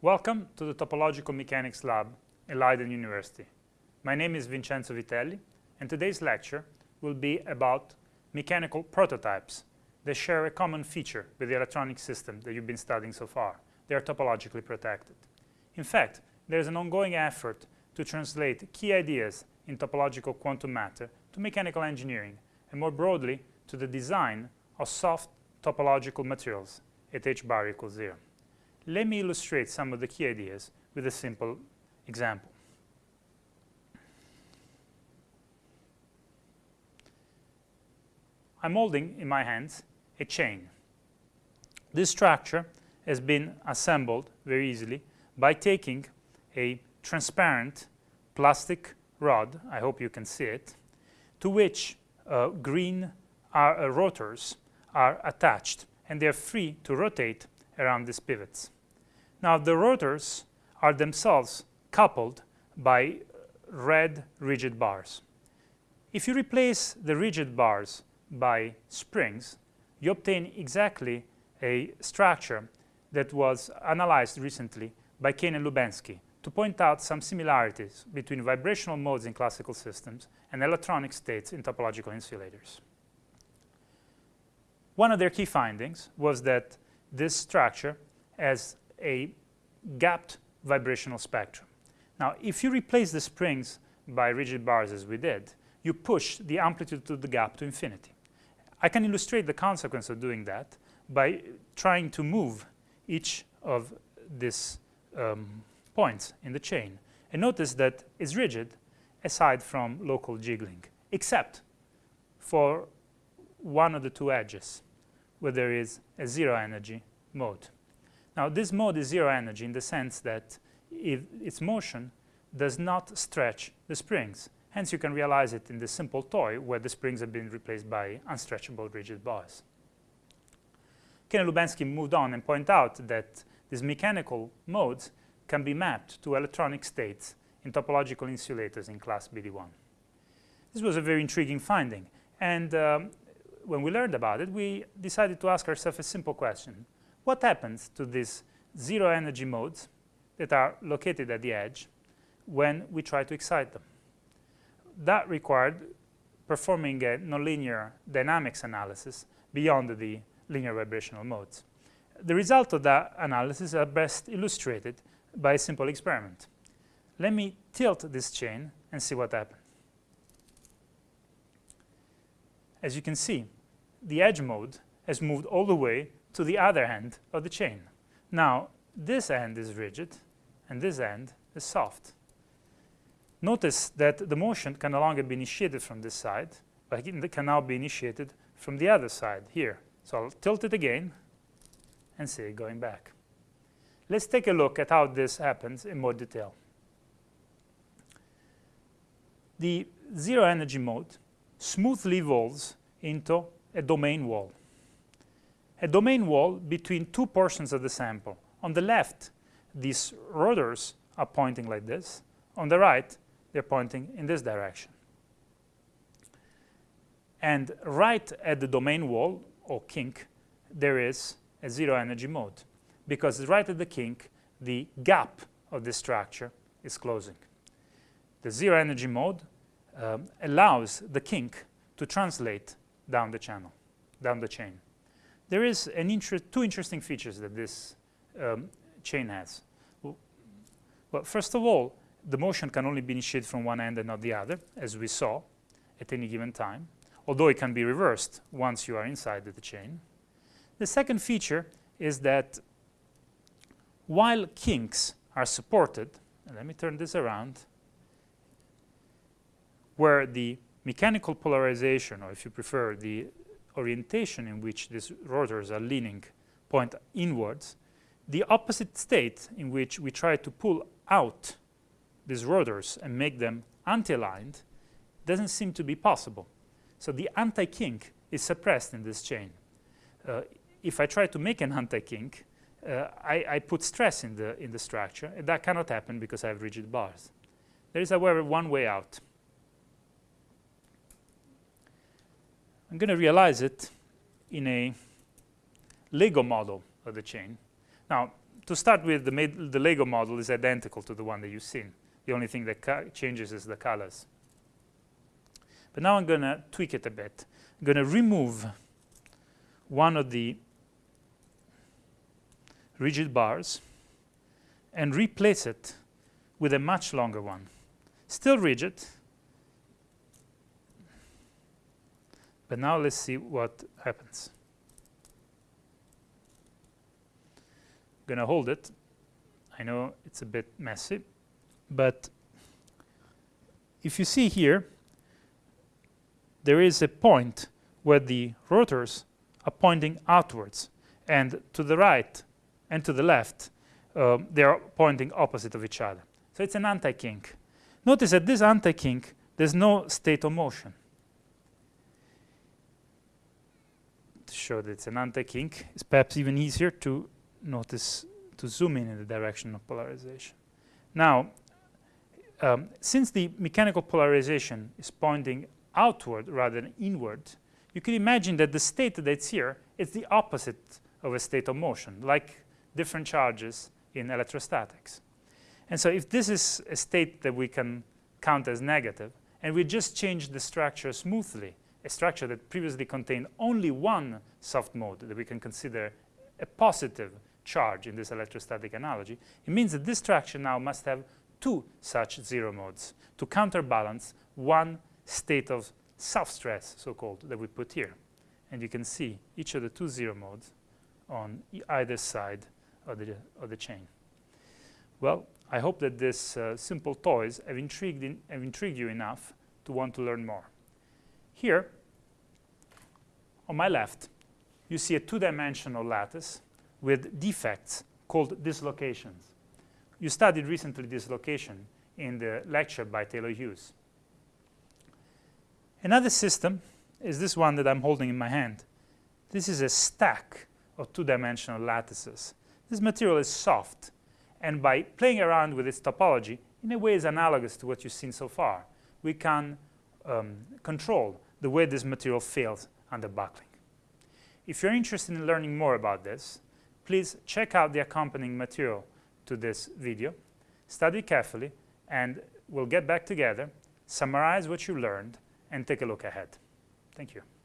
Welcome to the Topological Mechanics Lab at Leiden University. My name is Vincenzo Vitelli, and today's lecture will be about mechanical prototypes that share a common feature with the electronic system that you've been studying so far. They are topologically protected. In fact, there is an ongoing effort to translate key ideas in topological quantum matter to mechanical engineering, and more broadly, to the design of soft topological materials at h bar equals 0. Let me illustrate some of the key ideas with a simple example. I'm holding in my hands a chain. This structure has been assembled very easily by taking a transparent plastic rod, I hope you can see it, to which uh, green are, uh, rotors are attached and they're free to rotate around these pivots. Now the rotors are themselves coupled by red rigid bars. If you replace the rigid bars by springs, you obtain exactly a structure that was analyzed recently by Kane and Lubensky to point out some similarities between vibrational modes in classical systems and electronic states in topological insulators. One of their key findings was that this structure has a gapped vibrational spectrum. Now, if you replace the springs by rigid bars as we did, you push the amplitude of the gap to infinity. I can illustrate the consequence of doing that by trying to move each of these um, points in the chain. And notice that it's rigid aside from local jiggling, except for one of the two edges where there is a zero energy mode. Now this mode is zero energy in the sense that its motion does not stretch the springs. Hence you can realize it in the simple toy where the springs have been replaced by unstretchable rigid bars. And Lubensky moved on and pointed out that these mechanical modes can be mapped to electronic states in topological insulators in class BDI. This was a very intriguing finding and um, when we learned about it we decided to ask ourselves a simple question. What happens to these zero energy modes that are located at the edge when we try to excite them? That required performing a nonlinear dynamics analysis beyond the linear vibrational modes. The result of that analysis are best illustrated by a simple experiment. Let me tilt this chain and see what happens. As you can see, the edge mode has moved all the way to the other end of the chain. Now, this end is rigid and this end is soft. Notice that the motion can no longer be initiated from this side, but it can now be initiated from the other side here. So I'll tilt it again and see it going back. Let's take a look at how this happens in more detail. The zero energy mode smoothly evolves into a domain wall. A domain wall between two portions of the sample. On the left, these rotors are pointing like this. On the right, they're pointing in this direction. And right at the domain wall, or kink, there is a zero energy mode because right at the kink, the gap of the structure is closing. The zero energy mode um, allows the kink to translate down the channel, down the chain. There is two interesting features that this um, chain has. Well, first of all, the motion can only be initiated from one end and not the other, as we saw at any given time, although it can be reversed once you are inside the chain. The second feature is that while kinks are supported, let me turn this around, where the mechanical polarization, or if you prefer, the orientation in which these rotors are leaning point inwards, the opposite state in which we try to pull out these rotors and make them anti-aligned doesn't seem to be possible. So the anti-kink is suppressed in this chain. Uh, if I try to make an anti-kink, uh, I, I, put stress in the, in the structure, and that cannot happen because I have rigid bars. There is, however, one way out. I'm going to realize it in a Lego model of the chain. Now, to start with, the, the Lego model is identical to the one that you've seen. The only thing that changes is the colors. But now I'm going to tweak it a bit. I'm going to remove one of the rigid bars and replace it with a much longer one. Still rigid, but now let's see what happens. To hold it. I know it's a bit messy, but if you see here, there is a point where the rotors are pointing outwards, and to the right and to the left, uh, they are pointing opposite of each other. So it's an anti-kink. Notice that this anti-kink, there's no state of motion. To show that it's an anti-kink, it's perhaps even easier to notice, to zoom in in the direction of polarization. Now, um, since the mechanical polarization is pointing outward rather than inward, you can imagine that the state that's here is the opposite of a state of motion, like different charges in electrostatics. And so if this is a state that we can count as negative, and we just change the structure smoothly, a structure that previously contained only one soft mode that we can consider a positive charge in this electrostatic analogy, it means that this structure now must have two such zero modes to counterbalance one state of self-stress, so-called, that we put here. And you can see each of the two zero modes on either side of the, of the chain. Well, I hope that these uh, simple toys have intrigued, in, have intrigued you enough to want to learn more. Here, on my left, you see a two-dimensional lattice with defects called dislocations. You studied recently dislocation in the lecture by Taylor Hughes. Another system is this one that I'm holding in my hand. This is a stack of two-dimensional lattices. This material is soft, and by playing around with its topology, in a way is analogous to what you've seen so far. We can um, control the way this material fails under buckling. If you're interested in learning more about this, please check out the accompanying material to this video, study carefully, and we'll get back together, summarize what you learned, and take a look ahead. Thank you.